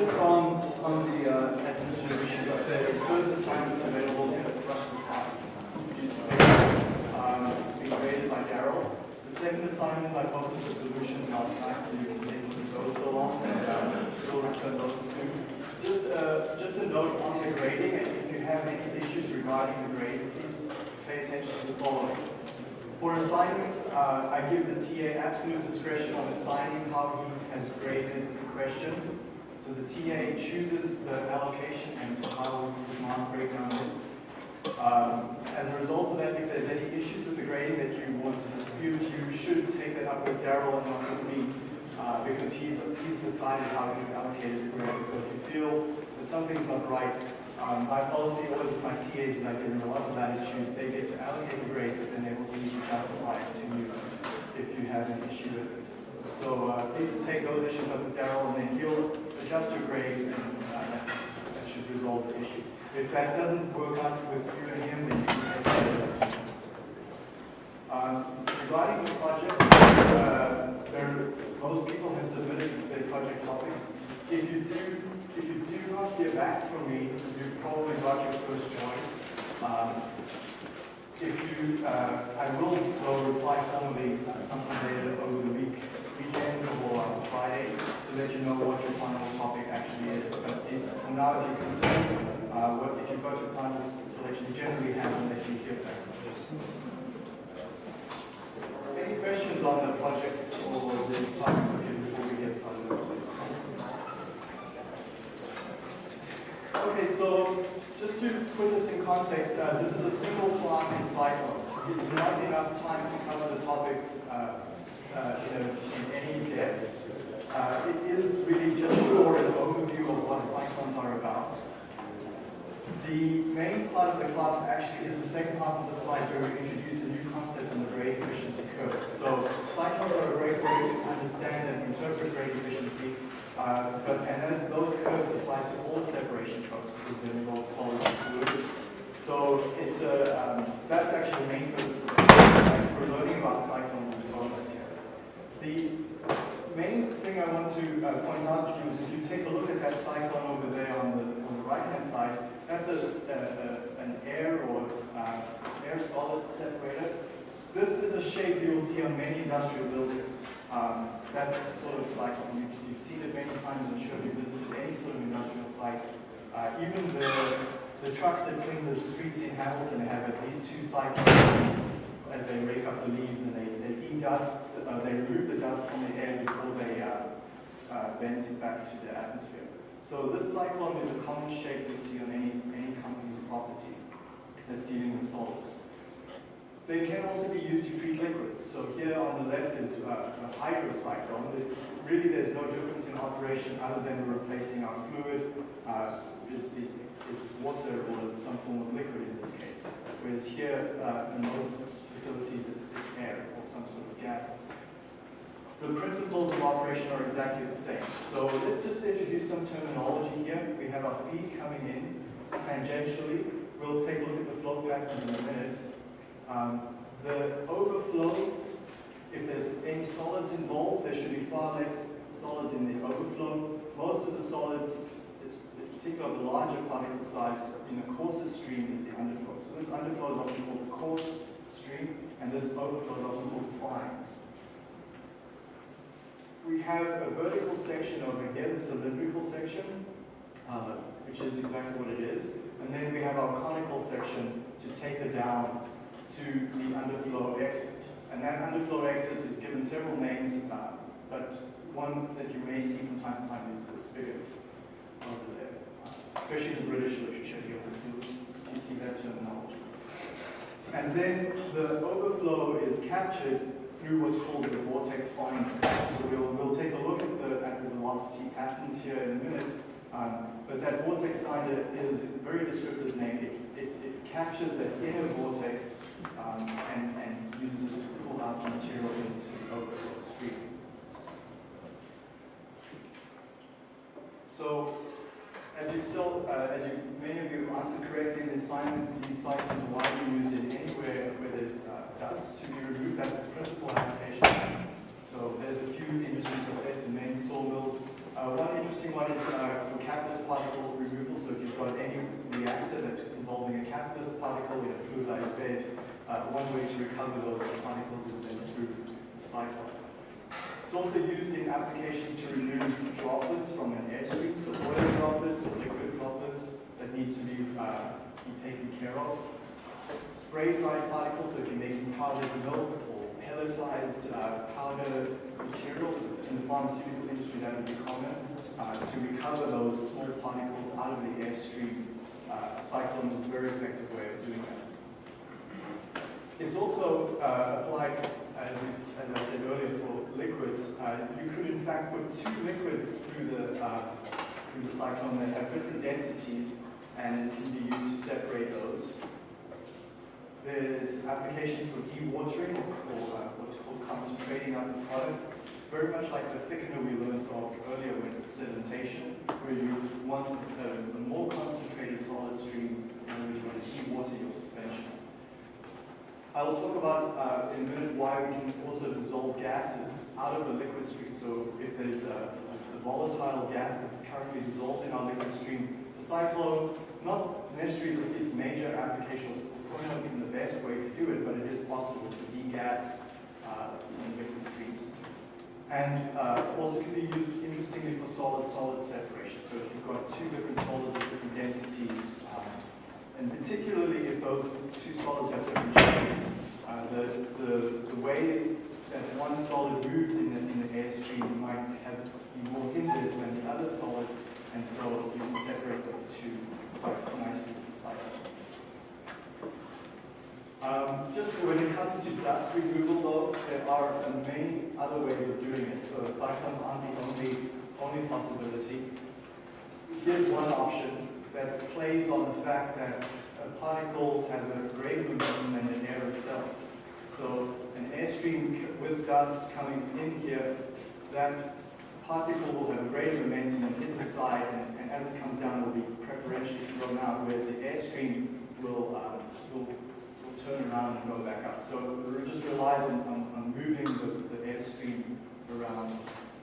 just on, on the uh, administrative issue, uh, the first assignment is available in the first class. Um, it's been graded by Daryl. The second assignment, I posted the solutions night, so you can take those so long, and uh, we'll return those soon. Just, uh, just a note on the grading, and if you have any issues regarding the grades, please pay attention to the following. For assignments, uh, I give the TA absolute discretion on assigning how he has graded the questions. So the TA chooses the allocation and how the mark breakdown is. Um, as a result of that, if there's any issues with the grading that you want to dispute, you should take that up with Daryl and not with me, uh, because he's, he's decided how he's allocated the grade. So if you feel that something's not right, um, my policy always with my TAs is I give them a lot of latitude. They get to allocate the grades, but then they also need to justify it to you if you have an issue with it. So uh, please take those issues up with Daryl, and then he'll adjust your grade, and uh, that, should resolve the issue. If that doesn't work out with you and him, then you can. Um, regarding the project, uh, there, most people have submitted their project topics. If you do, if you do not hear back from me, you probably got your first choice. Um, if you, uh, I will go reply formally sometime later over the week, weekend or on Friday to let you know what your final topic actually is. But if, from now, if you're concerned, uh, what, if you've got your final selection, generally happen unless you hear back. Any questions on the projects or the topics before we get started? Okay, so just to put this in context, uh, this is a single class in cyclones. It's not enough time to cover the topic uh, uh, in, in any depth. Uh, it is really just for an overview of what cyclones are about. The main part of the class actually is the second half of the slide where we introduce a new concept in the grade efficiency curve. So cyclones are a great way to understand and interpret grade efficiency, uh, but and then those curves apply to all separation processes that involve solids and fluids. So it's a, um, that's actually the main purpose of. We're learning about cyclones as well as here. The main thing I want to uh, point out to you is if you take a look at that cyclone over there on the, on the right-hand side, that's a, a, an air or uh, air solid separator. This is a shape you will see on many industrial buildings. Um, that sort of cyclone. You, you've seen it many times, I'm sure if you visited any sort of industrial site. Uh, even the, the trucks that clean the streets in Hamilton have at least two cyclones as they rake up the leaves and they, they eat dust, uh, they remove the dust from the air before they uh, uh, vent it back to the atmosphere. So this cyclone is a common shape you see on any, any company's property that's dealing with solids. They can also be used to treat liquids. So here on the left is uh, a hydrocyclone. It's really there's no difference in operation other than replacing our fluid uh, is, is, is water or some form of liquid in this case. Whereas here uh, in most facilities it's, it's air or some sort of gas. The principles of operation are exactly the same. So let's just introduce some terminology here. We have our feed coming in tangentially. We'll take a look at the flow pattern in a minute. Um, the overflow, if there's any solids involved, there should be far less solids in the overflow. Most of the solids, particularly the larger particle size, in the coarsest stream is the underflow. So this underflow is often called the coarse stream, and this overflow is often called the fines. We have a vertical section over here, the cylindrical section, uh, which is exactly what it is. And then we have our conical section to take it down to the underflow exit. And that underflow exit is given several names, uh, but one that you may see from time to time is the spigot over there. Especially the British literature, you see that terminology. And then the overflow is captured through what's called the vortex finder. So we'll, we'll take a look at the, at the velocity patterns here in a minute. Um, but that vortex finder is a very descriptive name. It, it, it captures that inner vortex um, and, and uses it to pull out the material into the overflow stream. So, as you uh, as you, many of you answered correctly in the assignment, these cycles are widely used in where uh, to be removed. That's its principal application. So there's a few industries of this, and many sawmills. Uh, one interesting one is uh, for catalyst particle removal, so if you've got any reactor that's involving a catalyst particle in a fluidized bed, uh, one way to recover those particles is then through the cyclone. It's also used in applications to remove droplets from an airstream, so oil droplets or liquid droplets that need to be, uh, be taken care of. Spray dried particles, so if you're making powdered milk or pelletized uh, powder material in the pharmaceutical industry, that would be common. Uh, to recover those small particles out of the airstream, uh, cyclone is a very effective way of doing that. It's also uh, applied, as, we, as I said earlier, for liquids. Uh, you could in fact put two liquids through the, uh, through the cyclone that have different densities and it can be used to separate those. There's applications for dewatering or uh, what's called concentrating out the product. Very much like the thickener we learned of earlier with sedimentation, where you want a, a more concentrated solid stream which you want to dewater your suspension. I'll talk about uh, in a minute why we can also dissolve gases out of the liquid stream. So if there's a, a volatile gas that's currently dissolved in our liquid stream, the cyclone, not necessarily its major applications probably not even the best way to do it, but it is possible to degas uh, some liquid streams. And uh, also can be used, interestingly, for solid-solid separation. So if you've got two different solids of different densities, um, and particularly if those two solids have different shapes, uh, the, the, the way that one solid moves in the, in the airstream might have be more hindered than the other solid, and so you can separate those two quite nicely with the cycle. Um, just when it comes to dust removal though, there are many other ways of doing it. So cyclones aren't the only, only possibility. Here's one option that plays on the fact that a particle has a greater momentum than the air itself. So an airstream with dust coming in here, that particle will have greater momentum and hit the side, and, and as it comes down, will be preferentially thrown out, whereas the airstream will, uh, will turn around and go back up. So it just relies on, on, on moving the, the airstream around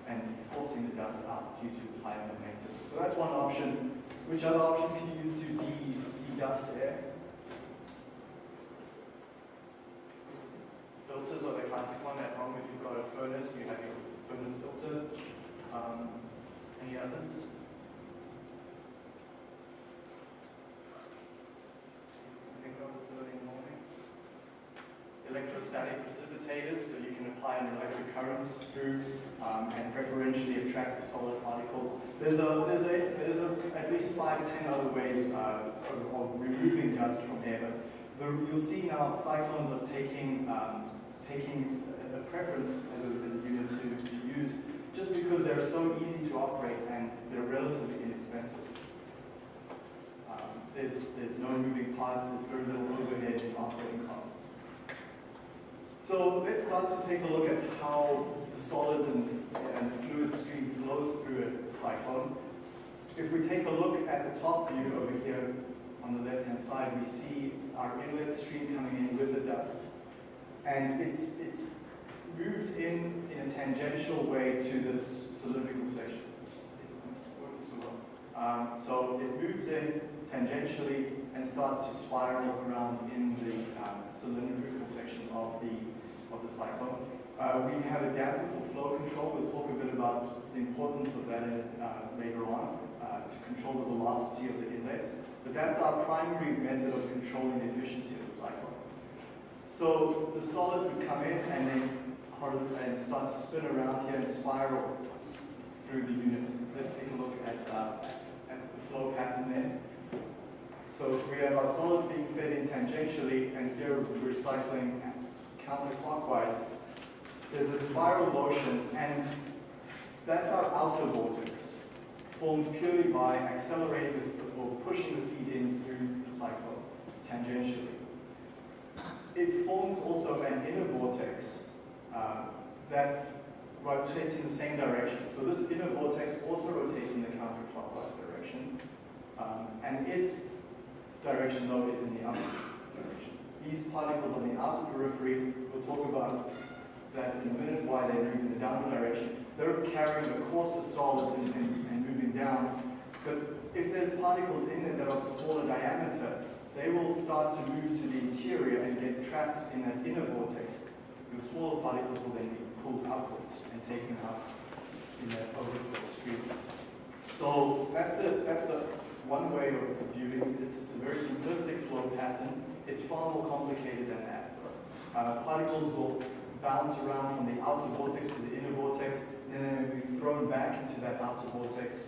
and forcing the dust out due to its high momentum. So that's one option. Which other options can you use to de-dust de air? Filters are the classic one at home. If you've got a furnace, you have your furnace filter. Um, any others? Think of this early morning electrostatic precipitators, so you can apply an electric current through um, and preferentially attract the solid particles. There's a there's a there's a, at least five ten other ways uh, of, of, removing dust from air. But the, you'll see now cyclones are taking um, taking a, a preference as a, as a unit to, to use just because they're so easy to operate and they're relatively inexpensive. Um, there's there's no moving parts. There's very little overhead in operating costs. So let's start to take a look at how the solids and, and fluid stream flows through a cyclone. If we take a look at the top view over here on the left-hand side, we see our inlet stream coming in with the dust. And it's, it's moved in in a tangential way to this cylindrical section. Um, so it moves in tangentially and starts to spiral around in the um, cylindrical section of the of the cycle. Uh, we have a damper for flow control. We'll talk a bit about the importance of that uh, later on uh, to control the velocity of the inlet. But that's our primary method of controlling the efficiency of the cycle. So the solids would come in and then and start to spin around here and spiral through the unit. Let's take a look at, uh, at the flow pattern then. So we have our solids being fed in tangentially, and here we're cycling counterclockwise, there's a spiral motion, and that's our outer vortex, formed purely by accelerating the, or pushing the feed in through the cycle tangentially. It forms also an inner vortex uh, that rotates in the same direction. So this inner vortex also rotates in the counterclockwise direction, um, and its direction, though, is in the upper these particles on the outer periphery, we'll talk about that in a minute, why they move in the downward direction. They're carrying the coarser solids and, and, and moving down. But if there's particles in there that are smaller diameter, they will start to move to the interior and get trapped in that inner vortex. Your smaller particles will then be pulled upwards and taken out in that overflow stream. So that's the, that's the one way of viewing it. It's a very simplistic flow pattern. It's far more complicated than that. Uh, particles will bounce around from the outer vortex to the inner vortex, and then be thrown back into that outer vortex.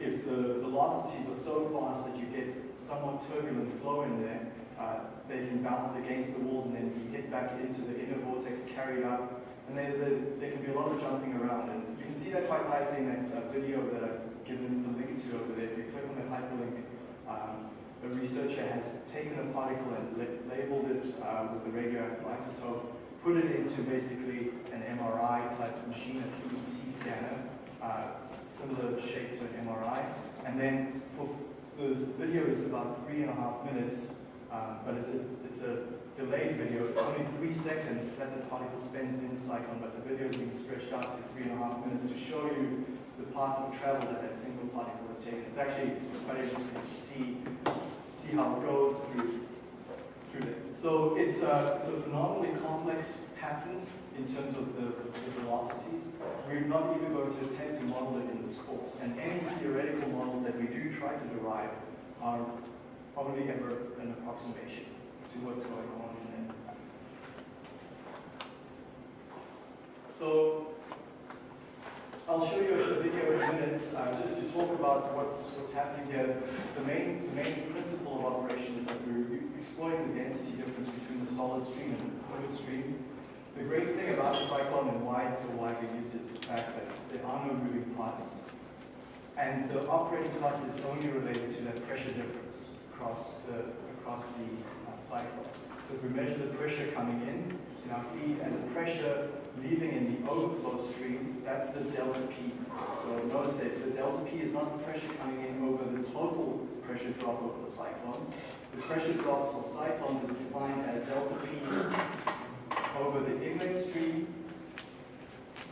If the velocities are so fast that you get somewhat turbulent flow in there, uh, they can bounce against the walls and then be hit back into the inner vortex, carried up, and there can be a lot of jumping around. And you can see that quite nicely in that uh, video that I've given the link to over there. If you click on that hyperlink, um, a researcher has taken a particle and labeled it uh, with a radioactive isotope, put it into basically an MRI type machine, a PET scanner, uh, similar shape to an MRI. And then for this video is about three and a half minutes, um, but it's a, it's a delayed video. It's only three seconds that the particle spends in the cyclone, but the video is being stretched out to three and a half minutes to show you the path of travel that that single particle has taken. It's actually quite interesting to see, see how it goes through, through there. So it's a, it's a phenomenally complex pattern in terms of the, the velocities. We're not even going to attempt to model it in this course. And any theoretical models that we do try to derive are probably ever an approximation to what's going on in there. So I'll show you a video in a minute uh, just to talk about what's, what's happening here. The main, the main principle of operation is that we're exploiting the density difference between the solid stream and the fluid stream. The great thing about the cyclone and why it's so widely used is the fact that there are no moving parts. And the operating cost is only related to that pressure difference across the, across the uh, cyclone. So if we measure the pressure coming in in our feed and the pressure leaving in the overflow stream, that's the delta P. So notice that the delta P is not the pressure coming in over the total pressure drop over the cyclone. The pressure drop for cyclones is defined as delta P over the inlet stream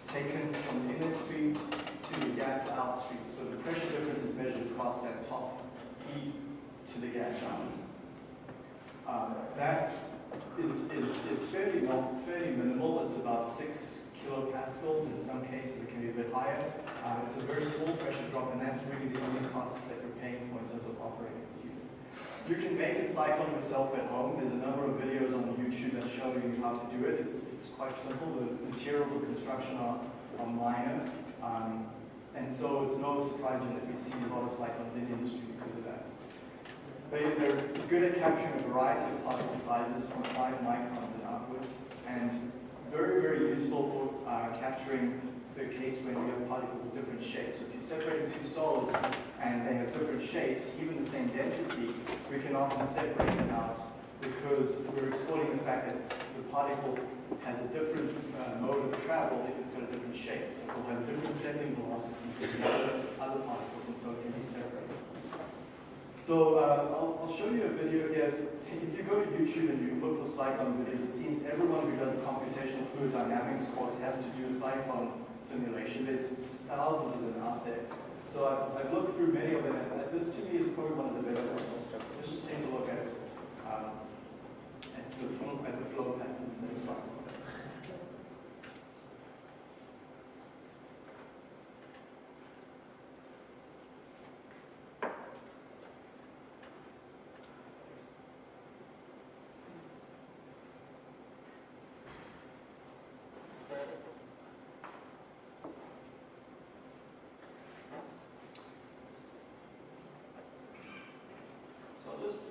taken from the inlet stream to the gas out stream. So the pressure difference is measured across that top P to the gas out. Um, that is, is, is fairly, not, fairly minimal. It's about six kilopascals. In some cases, it can be a bit higher. Uh, it's a very small pressure drop, and that's really the only cost that you're paying for in terms of operating this unit. You can make a cyclone yourself at home. There's a number of videos on YouTube that show you how to do it. It's, it's quite simple. The materials of construction are, are minor. Um, and so it's no surprise that we see a lot of cyclones in the industry because of that. They, are good at capturing a variety of particle sizes from 5 microns and upwards, and very, very useful for uh, capturing the case when you have particles of different shapes. So if you separate two solids and they have different shapes, even the same density, we can often separate them out because we're exploiting the fact that the particle has a different uh, mode of travel if it's got a different shape. So it will have different settling velocity to the other, other particles, and so it can be separated. So uh, I'll, I'll, show you a video here. If you go to YouTube and you look for cyclone videos, it seems everyone who does a computational fluid dynamics course has to do a cyclone simulation. There's thousands of them out there. So I've, I've looked through many of them, and this to me is probably one of the better ones. Let's just take a look at, um, at, the, flow, at the flow patterns in this cyclone.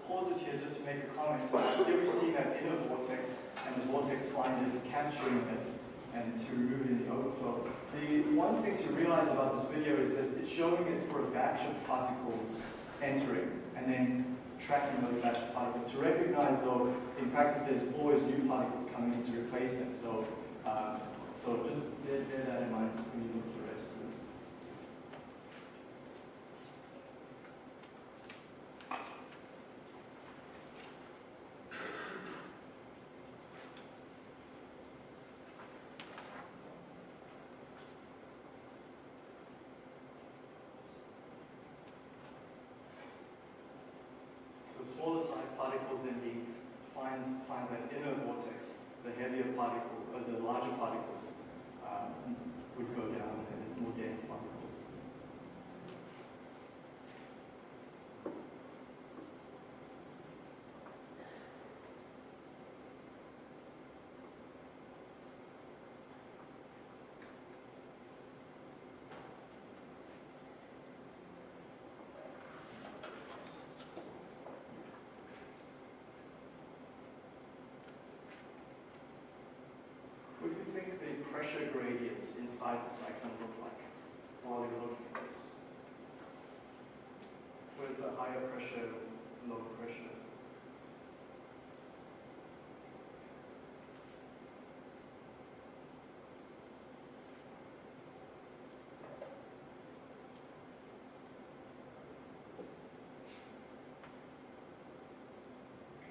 pause it here just to make a comment. Here we see that inner vortex and the vortex finder is capturing it and to remove it in the overflow. The one thing to realize about this video is that it's showing it for a batch of particles entering and then tracking those batch of particles. To recognize though, in practice there's always new particles coming in to replace them. So, um, so just bear, bear that in mind when you look through. LZB finds, finds that inner vortex, the heavier particle, or the larger particles um, would go down and the more dense particles. What do you think the pressure gradients inside the cyclone look like while you're looking at this? Where's the higher pressure, lower pressure?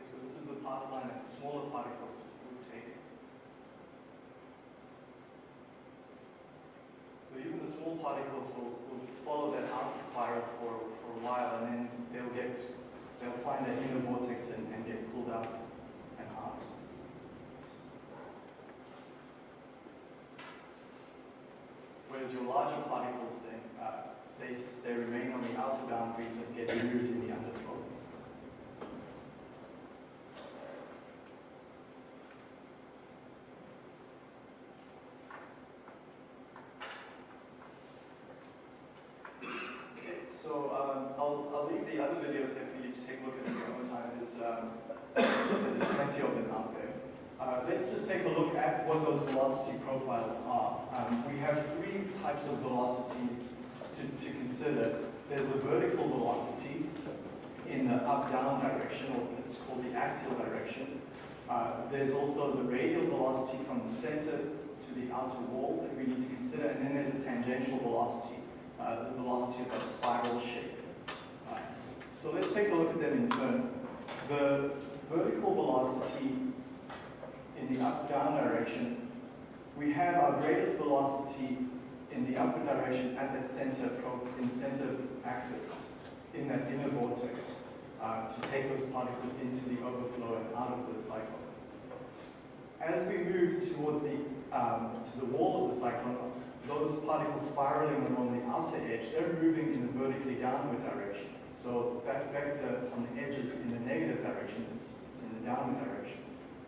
So this is the path line that the smaller particles would take. So even the small particles will, will follow that outer spiral for, for a while and then they'll get, they'll find their inner vortex and, and get pulled out and out. Whereas your larger particles then, uh, they, they remain on the outer boundaries and get removed in the underflow. Okay, so um, I'll, I'll leave the other videos there for you to take a look at in your own time. There's, um, there's plenty of them out there. Uh, let's just take a look at what those velocity profiles are. Um, we have three types of velocities to, to consider. There's the vertical velocity in the up-down direction, or it's called the axial direction. Uh, there's also the radial velocity from the center to the outer wall that we need to consider, and then there's the tangential velocity, uh, the velocity of that spiral shape. Uh, so let's take a look at them in turn. The vertical velocity in the up-down direction, we have our greatest velocity in the upward direction at that center, in the center axis, in that inner vortex, uh, to take those particles into the overflow and out of the cyclone. As we move towards the, um, to the wall of the cyclone, those particles spiraling along the outer edge, they're moving in the vertically downward direction. So that vector on the edge is in the negative direction, it's, it's in the downward direction.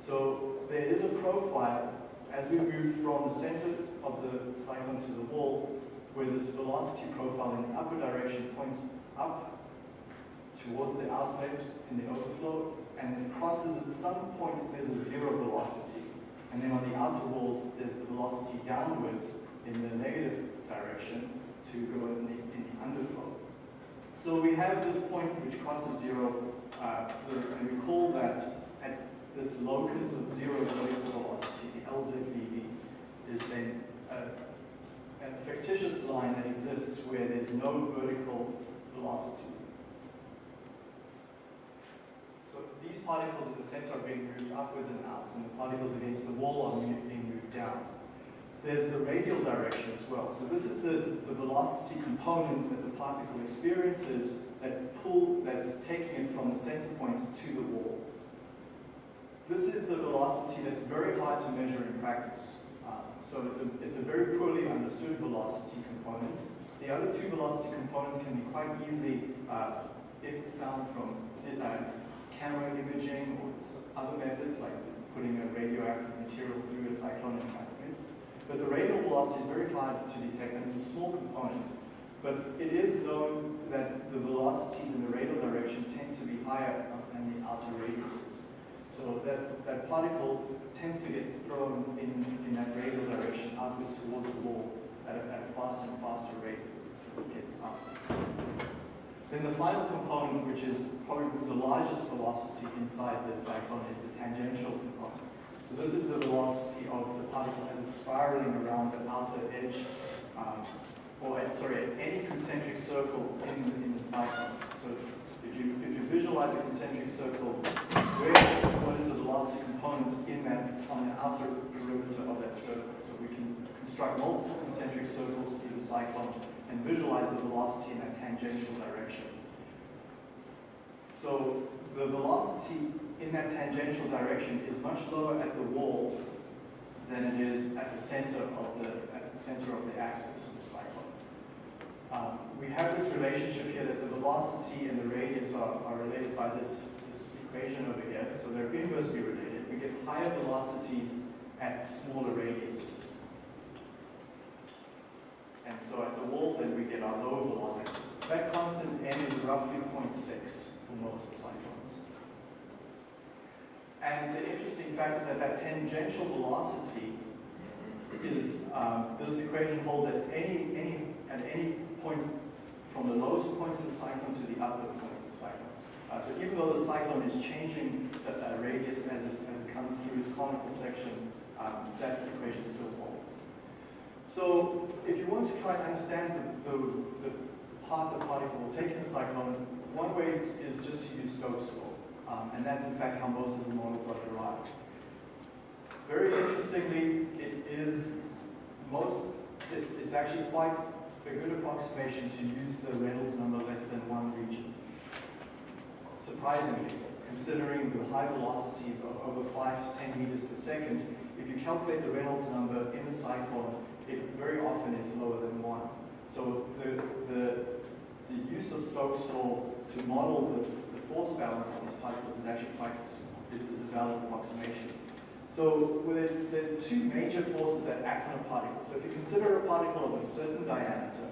So there is a profile as we move from the center of the cyclone to the wall, where this velocity profile in the upper direction points up towards the outlet in the overflow, and it crosses at some point there's a zero velocity. And then on the outer walls, the velocity downwards in the negative direction to go in the, in the underflow. So we have this point which crosses zero, uh, and we call that at this locus of zero vertical velocity, the LZVV, is then a, a fictitious line that exists where there's no vertical velocity. So these particles in the center are being moved upwards and out, and the particles against the wall are being moved down. There's the radial direction as well. So this is the, the velocity component that the particle experiences that pull, that's taking it from the center point to the wall. This is a velocity that's very hard to measure in practice. Uh, so it's a, it's a very poorly understood velocity component. The other two velocity components can be quite easily uh, found from uh, camera imaging or other methods like putting a radioactive material through a cyclone environment. But the radial velocity is very hard to detect and it's a small component. But it is known that the velocities in the radial direction tend to be higher than the outer radiuses. So that, that particle tends to get thrown in, in that radial direction outwards towards the wall at a, at a faster and faster rate as it, gets up. Then the final component, which is probably the largest velocity inside the cyclone, is the tangential component. So this is the velocity of the particle as it's spiraling around the outer edge, um, or sorry, any concentric circle in, in the cyclone. So if you, if you visualize a concentric circle, what is the velocity component in that, on the outer perimeter of that circle? So we can construct multiple concentric circles through the cyclone and visualize the velocity in that tangential direction. So the velocity in that tangential direction is much lower at the wall than it is at the center of the, at the center of the axis of the cyclone. Um, we have this relationship here that the velocity and the radius are, are related by this, this equation over here, so they're inversely related. We get higher velocities at smaller radiuses. And so at the wall, then we get our lower velocity. That constant n is roughly 0.6 for most cyclones. And the interesting fact is that that tangential velocity is, um, this equation holds at any, any, at any point from the lowest point of the cyclone to the upper point. Uh, so even though the cyclone is changing the radius as it, as it comes through its conical section, um, that equation still holds. So if you want to try to understand the, the, the path the particle will take in a cyclone, one way is just to use Stokes law. Um, and that's in fact how most of the models are derived. Very interestingly, it is most, it's, it's actually quite a good approximation to use the Reynolds number less than one region. Surprisingly, considering the high velocities of over 5 to 10 meters per second, if you calculate the Reynolds number in the cyclone, it very often is lower than 1. So the, the, the use of Stokes' law to model the, the force balance of these particles is actually quite is, a valid approximation. So well, there's, there's two major forces that act on a particle. So if you consider a particle of a certain diameter,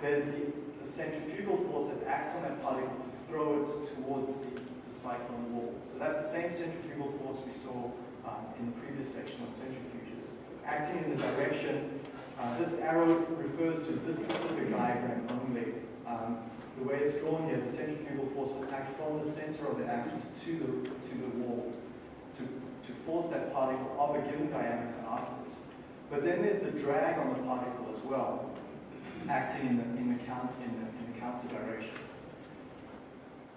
there's the, the centrifugal force that acts on that particle throw it towards the, the cyclone wall. So that's the same centrifugal force we saw um, in the previous section of centrifuges. Acting in the direction, uh, this arrow refers to this specific diagram only. Um, the way it's drawn here, the centrifugal force will act from the center of the axis to the, to the wall to, to force that particle of a given diameter outwards. But then there's the drag on the particle as well, acting in the, in the, count, in the, in the counter direction.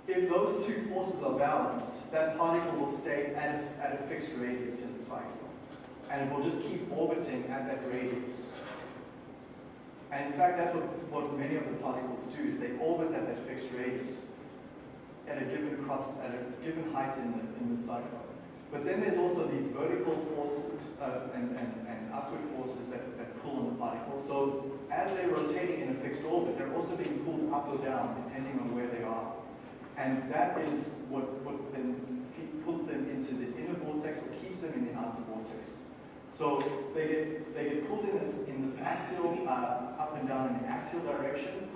If those two forces are balanced, that particle will stay at a, at a fixed radius in the cycle. And it will just keep orbiting at that radius. And in fact, that's what, what many of the particles do, is they orbit at that fixed radius at a given cross, at a given height in the, in the cycle. But then there's also these vertical forces uh, and, and, and upward forces that, that pull on the particle. So as they're rotating in a fixed orbit, they're also being pulled up or down depending on where they are. And that is what, what then pulls them into the inner vortex or keeps them in the outer vortex. So they get, they get pulled in this, in this axial, uh, up and down in the axial direction,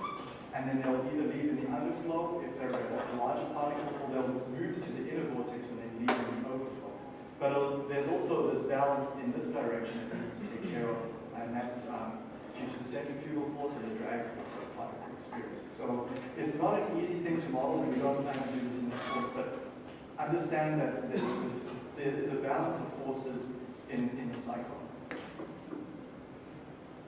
and then they'll either leave in the underflow if they're a larger particle, or they'll move to the inner vortex when they leave in the overflow. But uh, there's also this balance in this direction that we need to take care of, and that's um, due to the centrifugal force and the drag force of the particle experiences. So it's not an easy thing to model, and we don't plan to do this in this course, but understand that there's, this, there is a balance of forces in, in the cycle.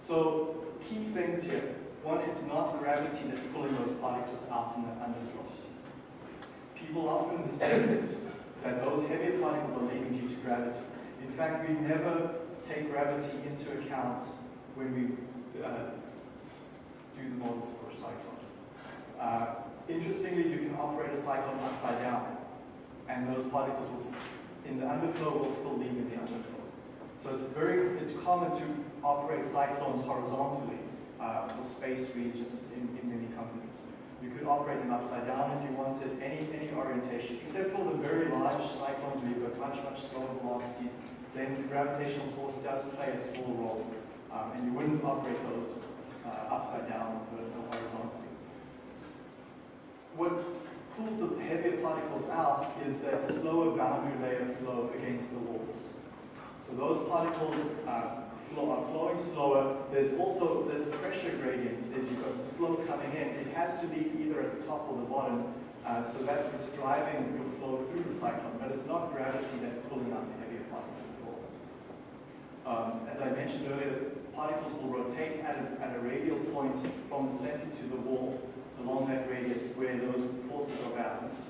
So key things here. One, it's not gravity that's pulling those particles out in the underflow. People often mistake that those heavier particles are leaving due to gravity. In fact, we never take gravity into account when we uh, do the models for a cyclone. Uh, interestingly, you can operate a cyclone upside down, and those particles will, in the underflow will still leave in the underflow. So it's very, it's common to operate cyclones horizontally uh, for space regions in, in many companies. You could operate them upside down if you wanted, any, any orientation, except for the very large cyclones where you've got much, much slower velocities, then the gravitational force does play a small role. Um, and you wouldn't operate those uh, upside down or horizontally. What pulls the heavier particles out is that slower boundary layer flow against the walls. So those particles flow, are flowing slower. There's also this pressure gradient. If you've got this flow coming in, it has to be either at the top or the bottom. Uh, so that's what's driving your flow through the cyclone. But it's not gravity that's pulling out the heavier particles at all. Um, as I mentioned earlier, particles will rotate at a, at a radial point from the center to the wall along that radius where those forces are balanced.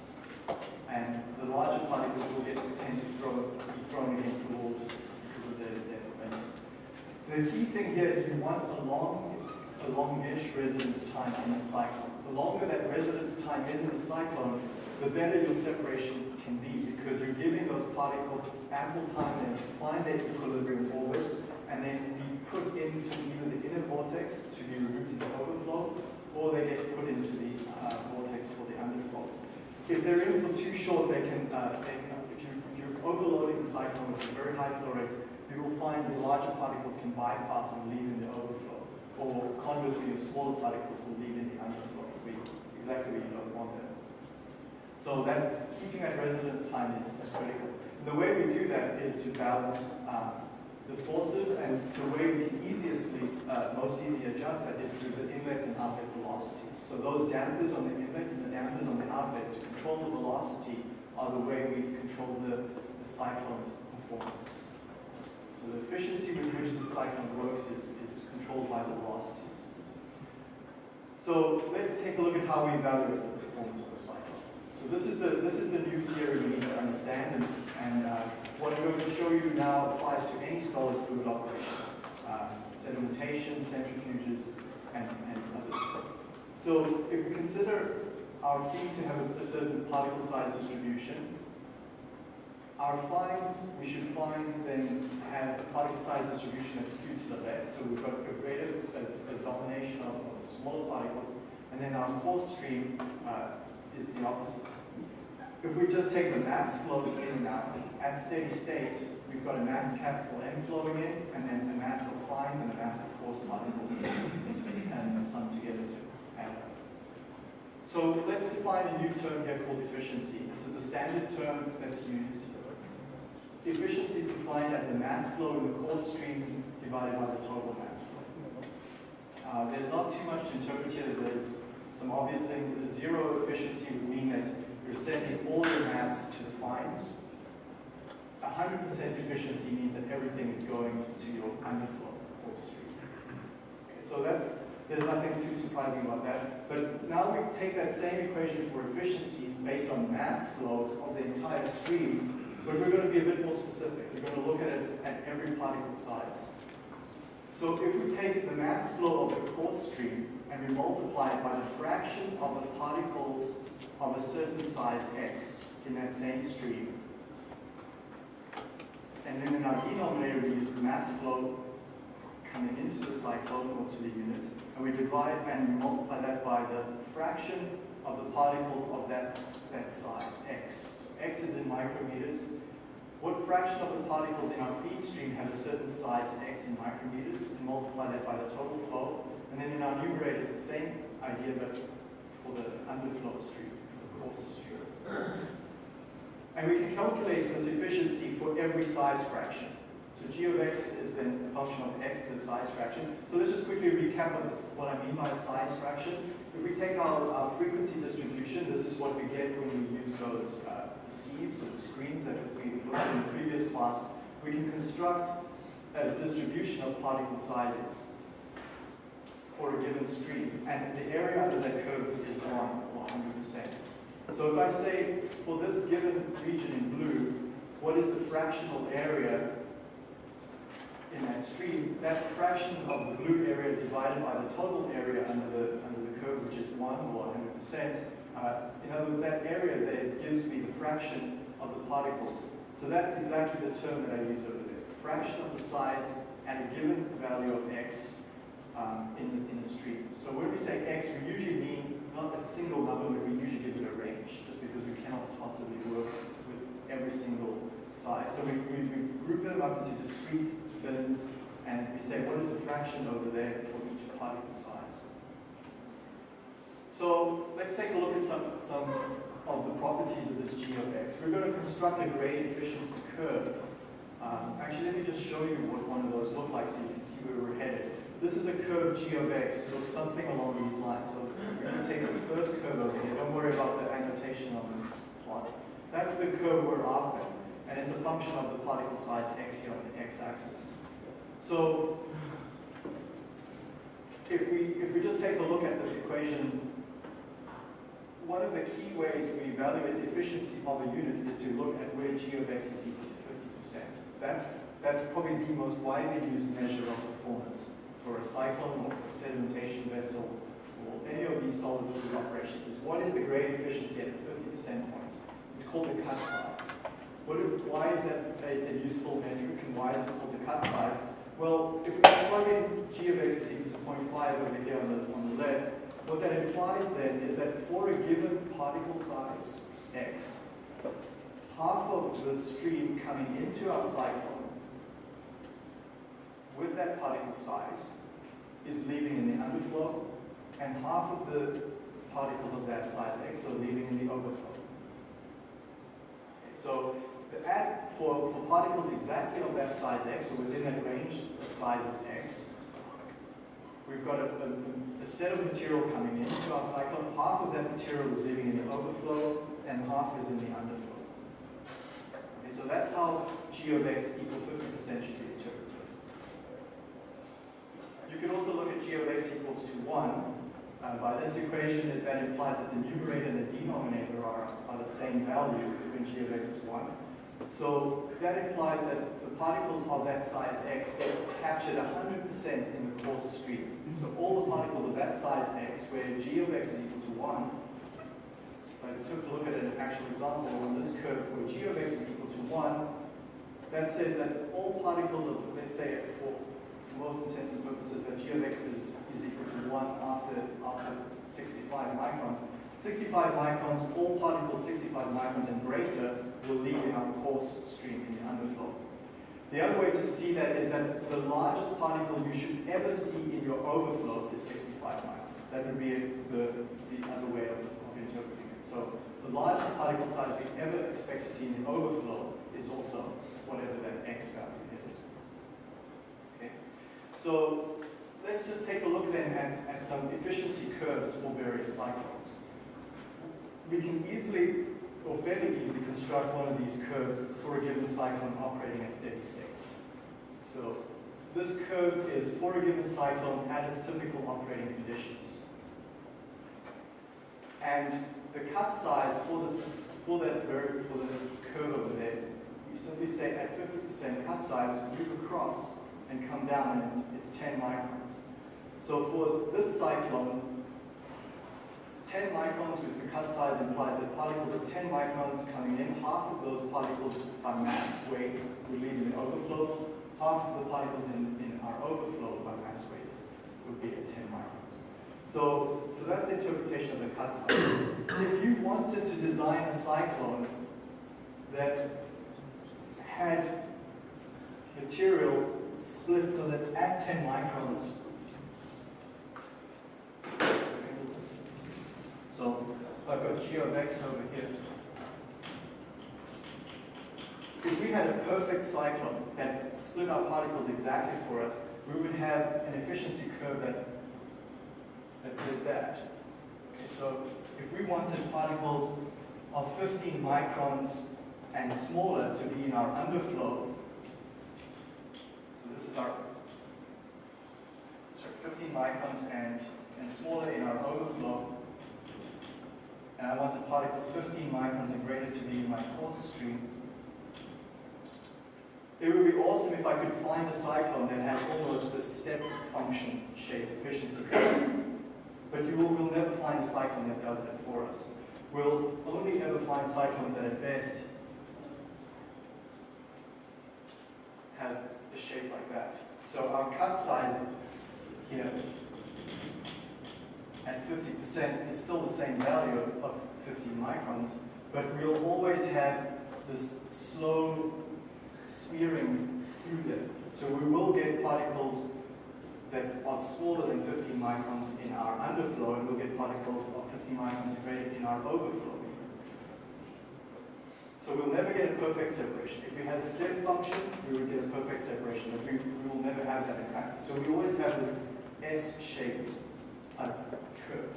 And the larger particles will get tend to throw, be thrown against the wall just because of their length. the key thing here is you want a long, a longish residence time in the cyclone. The longer that residence time is in the cyclone, the better your separation can be because you're giving those particles ample time to find their equilibrium orbit and then put into either the inner vortex to be removed in the overflow or they get put into the uh, vortex for the underflow. If they're in for too short, they can, uh, they can if, you, you're overloading the cyclone with a very high flow rate, you will find the larger particles can bypass and leave in the overflow. Or conversely, the smaller particles will leave in the underflow, exactly where you don't want them. So that keeping that residence time is, is critical. And the way we do that is to balance um, the forces, and the way we can easiestly, uh, most easily adjust that is through the inlets and outlet velocities. So those dampers on the inlets and the dampers on the outlets to control the velocity are the way we control the, the cyclone's performance. So the efficiency with which the cyclone works is, is controlled by the velocities. So let's take a look at how we evaluate the performance of a cyclone. So this is the this is the new theory we need to understand, and, and uh, what I'm going to show you now applies to any solid fluid operation, uh, sedimentation, centrifuges, and, and others. So if we consider our feed to have a, a certain particle size distribution, our fines, we should find then have a particle size distribution that's skewed to the left. So we've got a greater a, a domination of, of smaller particles. And then our coarse stream uh, is the opposite. If we just take the mass flows in and out, at steady state, we've got a mass capital M flowing in, and then the mass of fines and a mass of coarse particles, and sum together to add up. So let's define a new term here called efficiency. This is a standard term that's used. Efficiency is defined as the mass flow in the coarse stream divided by the total mass flow. Uh, there's not too much to interpret here. There's some obvious things. Zero efficiency would mean that you're sending all your mass to the fines. 100% efficiency means that everything is going to your underflow or stream. Okay, so that's there's nothing too surprising about that. But now we take that same equation for efficiencies based on mass flows of the entire stream, but we're going to be a bit more specific. We're going to look at it at every particle size. So if we take the mass flow of the coarse stream and we multiply it by the fraction of the particles of a certain size x in that same stream. And then in our denominator, we use the mass flow coming into the cyclone or to the unit. And we divide and we multiply that by the fraction of the particles of that, that size, x. So x is in micrometers. What fraction of the particles in our feed stream have a certain size, x in micrometers, and multiply that by the total flow. And then in our numerator, it's the same idea, but for the underflow stream. And we can calculate this efficiency for every size fraction. So g of x is then a function of x, the size fraction. So let's just quickly recap what, I mean by size fraction. If we take our, our, frequency distribution, this is what we get when we use those uh, sieves or the screens that we looked at in the previous class. We can construct a distribution of particle sizes for a given stream. And the area under that curve is 1 or 100%. So if I say, for this given region in blue, what is the fractional area in that stream, that fraction of the blue area divided by the total area under the, under the curve, which is 1 or 100%, uh, in other words, that area there gives me the fraction of the particles. So that's exactly the term that I use over there. Fraction of the size at a given value of x um, in, the, in the stream. So when we say x, we usually mean not a single number, but we usually give it a range, just because we cannot possibly work with every single size. So we, we, we group them up into discrete bins, and we say what is the fraction over there for each particle size. So let's take a look at some, some of the properties of this g of x. We're going to construct a grade efficiency curve. Um, actually, let me just show you what one of those look like so you can see where we're headed. This is a curve g of x, looks something along these lines. So we're going to take this first curve over here. Don't worry about the annotation on this plot. That's the curve we're after, and it's a function of the particle size x here on the x-axis. So if we if we just take a look at this equation, one of the key ways we evaluate the efficiency of a unit is to look at where g of x is equal to 50%. That's that's probably the most widely used measure of performance for a cyclone or for a sedimentation vessel or any of these solid fluid operations is what is the grade efficiency at the 50% point. It's called the cut size. What, why is that a, a, useful metric and why is it called the cut size? Well, if we plug in g of x is equal to 0.5 over here on the, on the left, what that implies then is that for a given particle size, x, half of the stream coming into our cyclone with that particle size is leaving in the underflow, and half of the particles of that size x are leaving in the overflow. Okay, so at, for, for particles exactly of that size x, or within that range of sizes x, we've got a, a, a, set of material coming into our cyclone. Half of that material is leaving in the overflow, and half is in the underflow. Okay, so that's how g of x equal 50% should be you can also look at g of x equals to 1. Uh, by this equation, it then implies that the numerator and the denominator are, are the same value when g of x is 1. So that implies that the particles of that size x get captured 100% in the coarse stream. So all the particles of that size x, where g of x is equal to 1, if I took a look at an actual example on this curve where g of x is equal to 1, that says that all particles of, let's say, for most intents and purposes that g of x is, is equal to 1 after, after 65 microns. 65 microns, all particles 65 microns and greater will leave in our coarse stream in the underflow. The other way to see that is that the largest particle you should ever see in your overflow is 65 microns. That would be the, the other way of, of interpreting it. So the largest particle size we ever expect to see in the overflow is also whatever that x value so let's just take a look then at, at some efficiency curves for various cyclones. We can easily, or fairly easily, construct one of these curves for a given cyclone operating at steady state. So this curve is for a given cyclone at its typical operating conditions. And the cut size for this for that curve over there, we simply say at 50% cut size, move across and come down, and it's, it's 10 microns. So for this cyclone, 10 microns, which the cut size implies that particles of 10 microns coming in, half of those particles by mass weight would leave in overflow, half of the particles in, in our overflow by mass weight would be at 10 microns. So, so that's the interpretation of the cut size. if you wanted to design a cyclone that had material split so that at 10 microns, so I've got g of x over here. If we had a perfect cyclone that split our particles exactly for us, we would have an efficiency curve that, that did that. Okay, so if we wanted particles of 15 microns and smaller to be in our underflow, this is our sorry, 15 microns and, and smaller in our overflow. And I want the particles 15 microns and greater to be in my coarse stream. It would be awesome if I could find a cyclone that had almost a step function shape efficiency curve. But you will, will never find a cyclone that does that for us. We'll only ever find cyclones that at best have a shape like that. So our cut size here at 50% is still the same value of, of 50 microns, but we'll always have this slow smearing through there. So we will get particles that are smaller than 50 microns in our underflow, and we'll get particles of 50 microns in our overflow. So we'll never get a perfect separation. If we had a step function, we would get a perfect separation, but we, we will never have that in practice. So we always have this S-shaped type curve.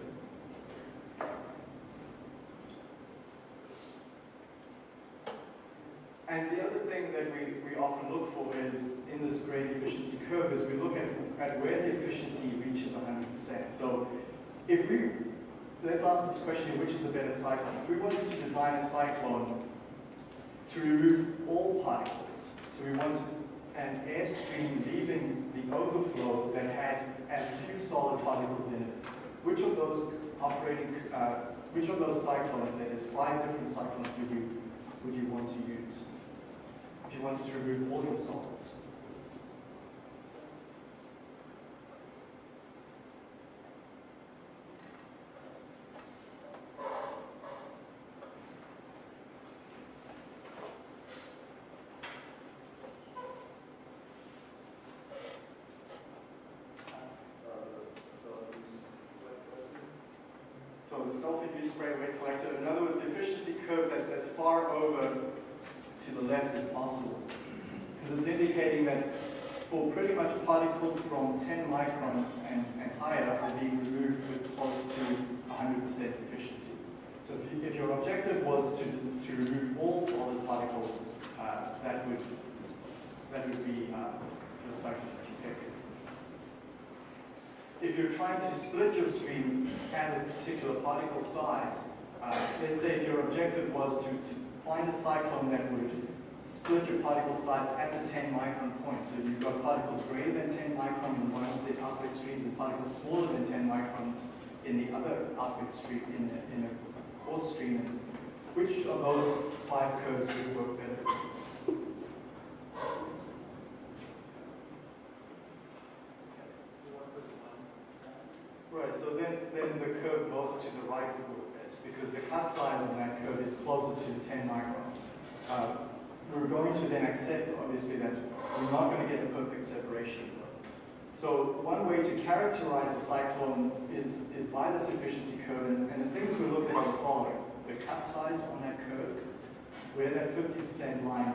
And the other thing that we, we often look for is, in this grade efficiency curve, is we look at, at where the efficiency reaches 100%. So if we, let's ask this question, which is a better cyclone? If we wanted to design a cyclone to remove all particles. So we want an airstream leaving the overflow that had as few solid particles in it. Which of those operating, uh, which of those cyclones, there's five different cyclones would you, would you want to use? If you wanted to remove all your solids. So the self-induced spray wet collector, in other words, the efficiency curve that's as far over to the left as possible. Because it's indicating that for pretty much particles from 10 microns and, and higher are being removed with close to 100% efficiency. So if, you, if, your objective was to, to remove all solid particles, uh, that would that would be uh, your cyclone effective if you're trying to split your stream at a particular particle size, uh, let's say if your objective was to, to, find a cyclone that would split your particle size at the 10 micron point. So you've got particles greater than 10 micron in one of the outlet streams and particles smaller than 10 microns in the other outlet stream, in the, in the core stream. Which of those five curves would work better for you? Right, so then, then the curve goes to the right of this because the cut size on that curve is closer to 10 microns. Uh, we're going to then accept, obviously, that we're not going to get a perfect separation. So one way to characterize a cyclone is, is by this efficiency curve, and, and the things we look at are the following. The cut size on that curve, where that 50% line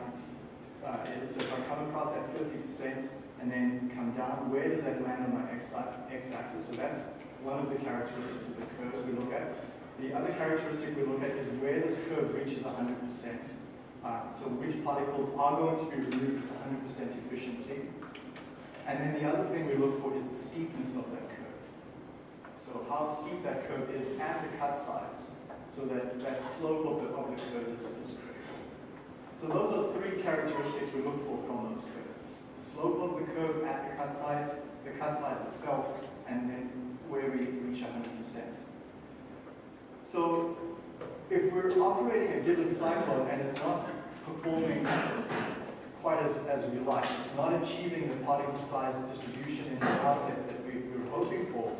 uh, is. So if I come across that 50% and then come down, where does that land on my x-axis? So that's one of the characteristics of the curves we look at. The other characteristic we look at is where this curve reaches 100%. Uh, so which particles are going to be removed with 100% efficiency. And then the other thing we look for is the steepness of that curve. So how steep that curve is at the cut size. So that, that slope of the, of the curve is, is critical. So those are three characteristics we look for from those curves. The slope of the curve at the cut size, the cut size itself, and then where we reach 100%. So if we're operating a given cyclone and it's not performing quite as, as we like, it's not achieving the particle size distribution in the outlets that we, were hoping for,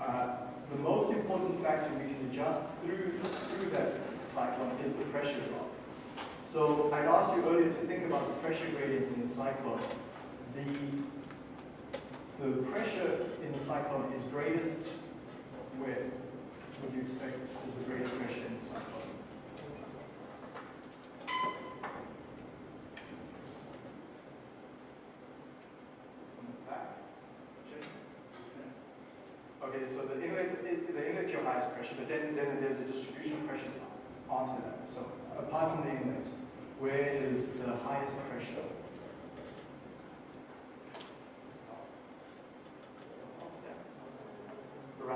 uh, the most important factor we can adjust through, through that cyclone is the pressure drop. So I asked you earlier to think about the pressure gradients in the cyclone. The the pressure in the cyclone is greatest where? Would you expect is the greatest pressure in the cyclone? Okay, so the inlet's, the inlet's your highest pressure, but then, then there's a distribution of pressures after that. So apart from the inlet, where is the highest pressure?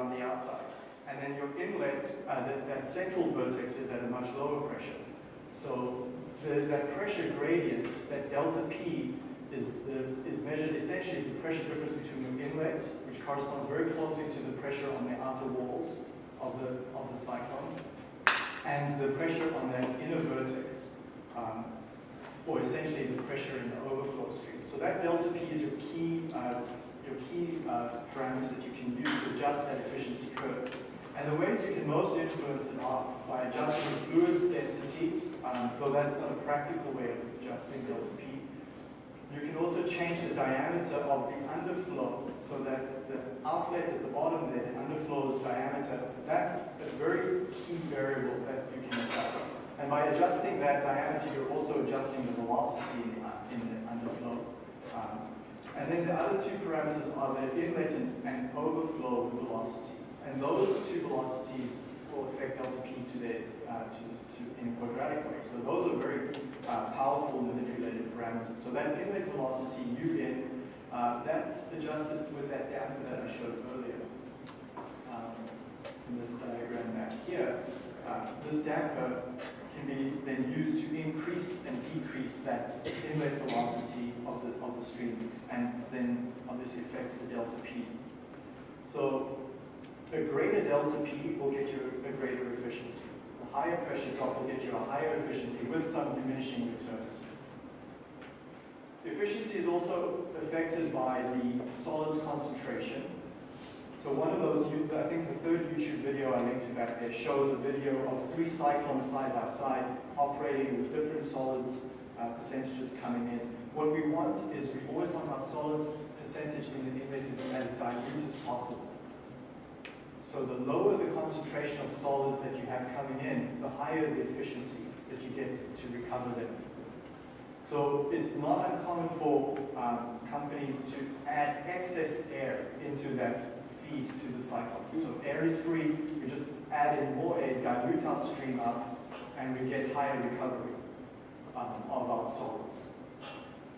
Around the outside. And then your inlet, uh, that, that, central vortex is at a much lower pressure. So the, that pressure gradient, that delta P, is, the, is measured essentially as the pressure difference between your inlet, which corresponds very closely to the pressure on the outer walls of the, of the cyclone, and the pressure on that inner vortex, um, or essentially the pressure in the overflow stream. So that delta P is your key uh, your key uh, parameters that you can use to adjust that efficiency curve. And the ways you can most influence it are by adjusting the fluid's density, um, though that's not a practical way of adjusting delta P. You can also change the diameter of the underflow so that the outlet at the bottom there, the underflow's diameter, that's a very key variable that you can adjust. And by adjusting that diameter, you're also adjusting the velocity in the, in the underflow. Um, and then the other two parameters are the inlet and overflow velocity. And those two velocities will affect delta P to the, uh, to, to, in a quadratic way. So those are very uh, powerful manipulated parameters. So that inlet velocity, U in, uh, that's adjusted with that damper that I showed earlier. Um, in this diagram back here, uh, this damper can be then used to increase and decrease that inlet velocity of the, of the stream and then obviously affects the delta P. So a greater delta P will get you a greater efficiency. A higher pressure drop will get you a higher efficiency with some diminishing returns. Efficiency is also affected by the solids concentration. So one of those, I think the third YouTube video I linked to back there shows a video of three cyclones side by side operating with different solids uh, percentages coming in. What we want is we always want our solids percentage in the inlet to be as dilute as possible. So the lower the concentration of solids that you have coming in, the higher the efficiency that you get to recover them. So it's not uncommon for um, companies to add excess air into that feed to the cyclone. So air is free, we just add in more air, dilute our stream up, and we get higher recovery um, of our solids.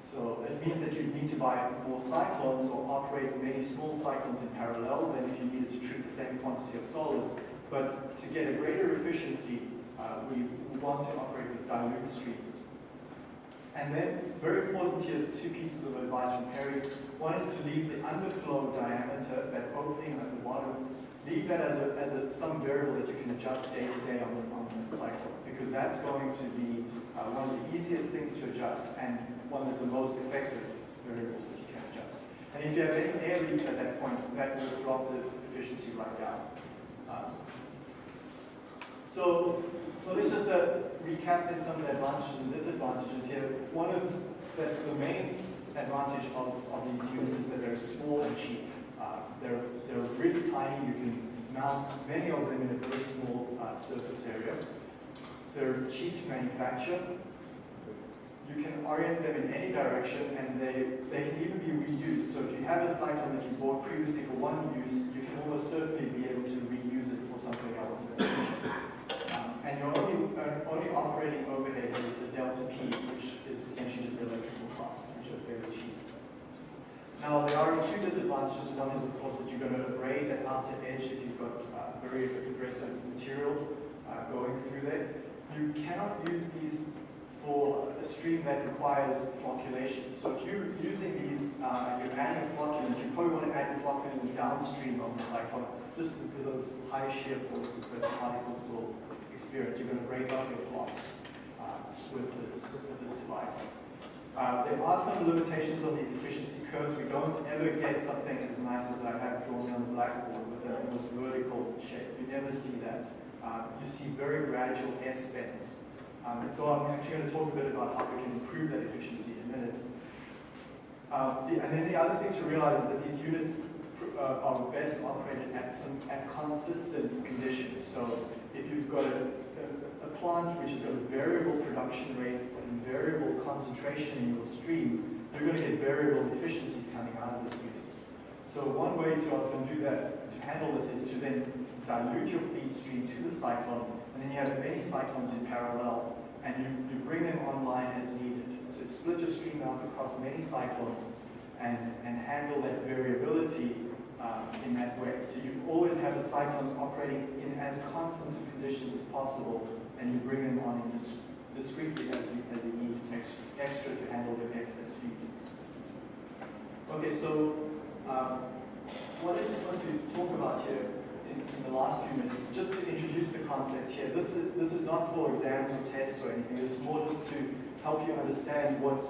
So it means that you need to buy more cyclones or operate many small cyclones in parallel than if you needed to treat the same quantity of solids. But to get a greater efficiency, uh, we want to operate with dilute streams. And then, very important here is two pieces of advice from Perry's. One is to leave the underflow diameter, that opening at the bottom, leave that as, a, as a, some variable that you can adjust day to day on the, on the cycle, because that's going to be uh, one of the easiest things to adjust and one of the most effective variables that you can adjust. And if you have any air leaks at that point, that will drop the efficiency right down. Um, so, so let's just uh, recap then some of the advantages and disadvantages here. One is that the main advantage of, of these units is that they're small and cheap. Uh, they're, they're really tiny. You can mount many of them in a very small uh, surface area. They're cheap to manufacture. You can orient them in any direction and they, they can even be reused. So if you have a cycle that you bought previously for one use, you can almost certainly be able to reuse it for something else and your only, only operating overhead is the delta P, which is essentially just the electrical costs, which are very cheap. Now, there are two disadvantages. One is, of course, that you're going to abrade that outer edge if you've got uh, very aggressive material uh, going through there. You cannot use these for a stream that requires flocculation. So if you're using these, uh, you're adding flocculant, you probably want to add flocculant downstream of the cyclone, just because of those high shear forces that the particles will experience. You're going to break up your flocs uh, with, this, with this device. Uh, there are some limitations on these efficiency curves. We don't ever get something as nice as I have drawn on the blackboard with a almost vertical shape. You never see that. Uh, you see very gradual S bends. Um, and so I'm actually going to talk a bit about how we can improve that efficiency in a minute. Um, the, and then the other thing to realize is that these units uh, are best operated at some at consistent conditions. So if you've got a, a, plant which has got a variable production rate and variable concentration in your stream, you're going to get variable efficiencies coming out of this unit. So one way to often do that, to handle this, is to then dilute your feed stream to the cyclone, and then you have many cyclones in parallel, and you, you bring them online as needed. So split your stream out across many cyclones and, and handle that variability um, in that way. So you always have the cyclones operating in as constant conditions as possible, and you bring them on in dis discreetly as you, as you need extra, extra to handle the excess feed. Okay, so um, what I just want to talk about here in, in, the last few minutes, just to introduce the concept here. This is, this is not for exams or tests or anything, it's more just to help you understand what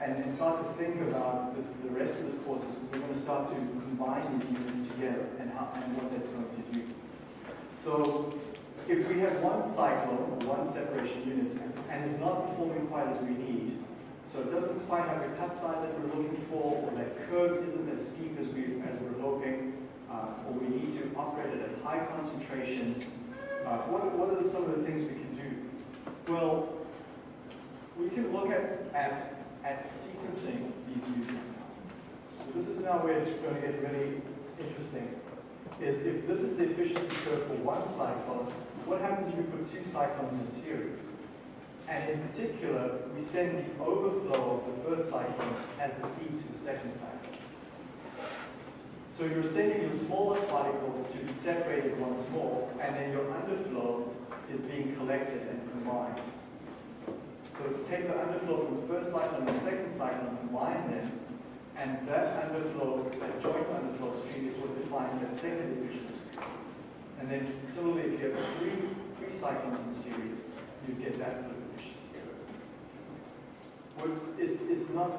and, and start to think about the, the rest of this course we're going to start to combine these units together and, how, and what that's going to do. So if we have one cyclone, one separation unit, and, and it's not performing quite as we need, so it doesn't quite have the cut size that we're looking for, or that curve isn't as steep as, we, as we're hoping, uh, or we need to operate it at high concentrations, uh, what, what are some of the things we can do? Well, we can look at, at at sequencing these now. So this is now where it's going to get really interesting, is if this is the efficiency curve for one cyclone, what happens if we put two cyclones in series? And in particular, we send the overflow of the first cyclone as the feed to the second cyclone. So you're sending your smaller particles to be separated once more, and then your underflow is being collected and combined. So take the underflow from the first cycle and the second cycle and combine them, And that underflow, that joint underflow stream is what defines that second efficiency. And then similarly, if you have three, three cyclones in series, you get that sort of efficiency. It's, it's not,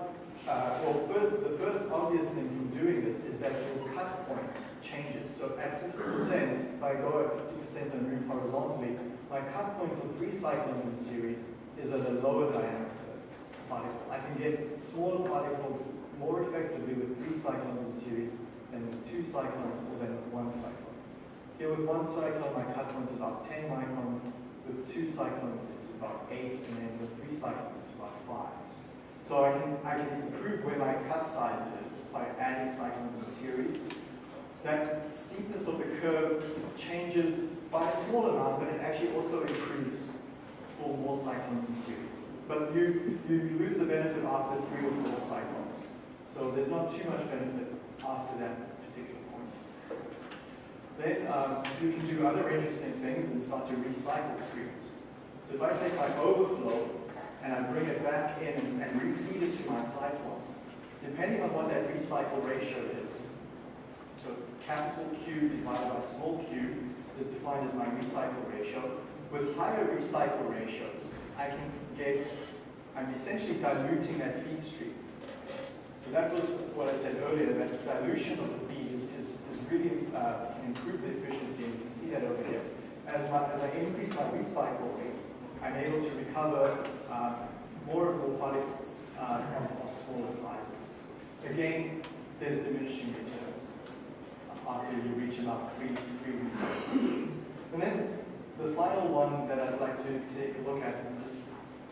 uh, well, first, the first obvious thing from doing this is that your cut point changes. So at 50%, if I go at 50% and move horizontally, my cut point for three cyclones in series is at a lower diameter particle. I can get smaller particles more effectively with three cyclones in series than with two cyclones or than with one cyclone. Here with one cyclone, my cut is about 10 microns. With two cyclones, it's about 8, and then with three cyclones, it's about 5. So I can, I can improve where my cut size is by adding cyclones in series. That steepness of the curve changes by a small amount, but it actually also improves for more cyclones in series. But you, you lose the benefit after three or four cyclones. So there's not too much benefit after that particular point. Then um, you can do other interesting things and start to recycle streams. So if I take my overflow and I bring it back in and, and refeed it to my cyclone, depending on what that recycle ratio is, so capital Q divided by small q is defined as my recycle ratio. With higher recycle ratios, I can get, I'm essentially diluting that feed stream. So that was what I said earlier, that dilution of the feed is, is, really uh, can improve the efficiency, and you can see that over here. As, my, as I increase my recycle rate, I'm able to recover uh, more of the particles uh, of, of smaller sizes. Again, there's diminishing returns after you reach about three, three recycles. And then the final one that I'd like to take a look at and just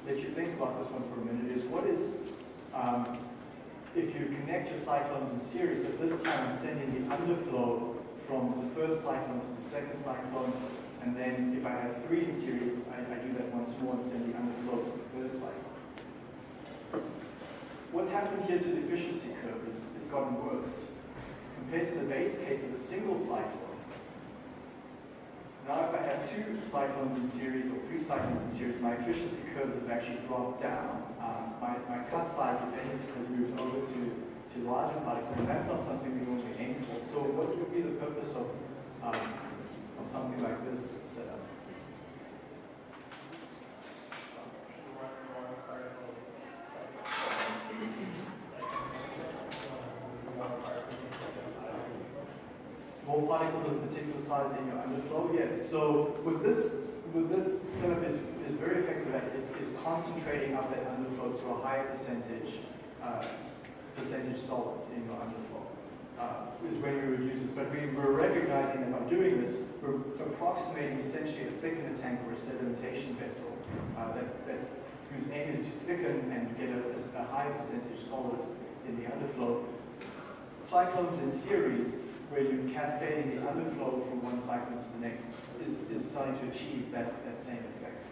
let you think about this one for a minute is what is um, if you connect your cyclones in series, but this time I'm sending the underflow from the first cyclone to the second cyclone, and then if I have three in series, I, I do that once more and send the underflow to the third cyclone. What's happened here to the efficiency curve is it's gotten worse. Compared to the base case of a single cyclone, now if I have two cyclones in series or three cyclones in series, my efficiency curves have actually dropped down. Um, my, my cut size, has moved over to, to larger particles, and that's not something we normally aim for. So what would be the purpose of, um, of something like this setup? more particles your underflow? Yes. So with this, with this setup is, is very effective at is, is concentrating up that underflow to a higher percentage uh, percentage solids in your underflow. Uh, is when we would use this, but we were recognizing that by doing this, we're approximating essentially a thickener tank or a sedimentation vessel uh, that, that's, whose aim is to thicken and get a, a high percentage solids in the underflow. Cyclones in series where you're cascading the underflow from one cycle to the next is, is starting to achieve that, that same effect.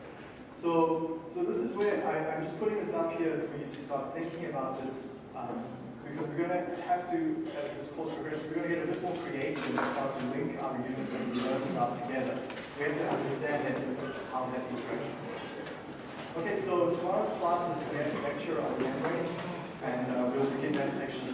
So, so this is where I, am just putting this up here for you to start thinking about this um, because we're going to have to, as this course progresses, we're going to get a bit more creative and start to link our units that we learned about together. We have to understand that, how that interaction works. Okay, so tomorrow's class is the next lecture on membranes, and uh, we'll begin that section